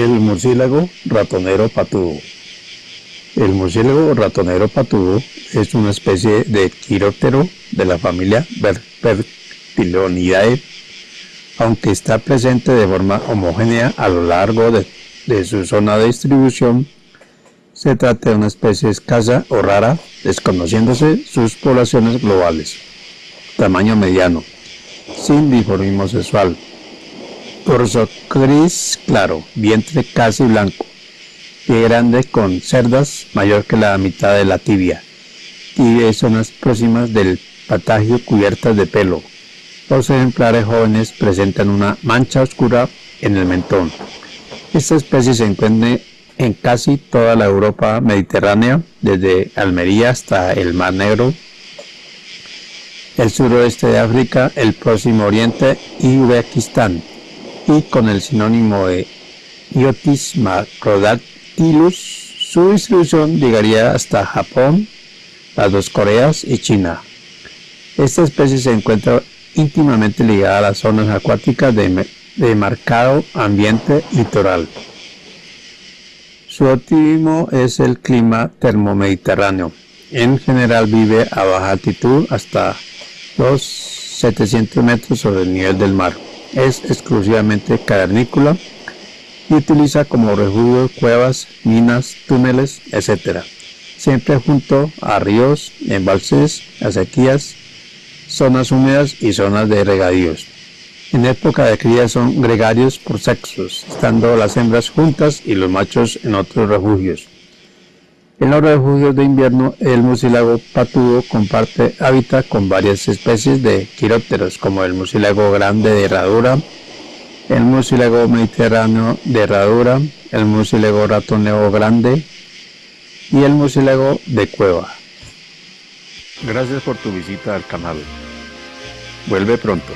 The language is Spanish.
El murciélago ratonero patudo. El murciélago ratonero patudo es una especie de quiróptero de la familia Bertilonidae, aunque está presente de forma homogénea a lo largo de, de su zona de distribución. Se trata de una especie escasa o rara, desconociéndose sus poblaciones globales. Tamaño mediano, sin dimorfismo sexual, Torso gris claro, vientre casi blanco, pie grande con cerdas mayor que la mitad de la tibia, tibia y zonas próximas del patagio cubiertas de pelo. Los ejemplares jóvenes presentan una mancha oscura en el mentón. Esta especie se encuentra en casi toda la Europa mediterránea, desde Almería hasta el Mar Negro, el suroeste de África, el Próximo Oriente y Uzbekistán y con el sinónimo de Iotis macrodactylus, su distribución llegaría hasta Japón, las dos Coreas y China. Esta especie se encuentra íntimamente ligada a las zonas acuáticas de, marcado ambiente litoral. Su óptimo es el clima termomediterráneo. En general vive a baja altitud hasta los 700 metros sobre el nivel del mar es exclusivamente cavernícola y utiliza como refugio cuevas, minas, túneles, etc. Siempre junto a ríos, embalses, acequias, zonas húmedas y zonas de regadíos. En época de cría son gregarios por sexos, estando las hembras juntas y los machos en otros refugios. En los refugios de invierno, el murciélago patudo comparte hábitat con varias especies de quirópteros, como el murciélago grande de herradura, el murciélago mediterráneo de herradura, el murciélago ratoneo grande y el murciélago de cueva. Gracias por tu visita al canal. Vuelve pronto.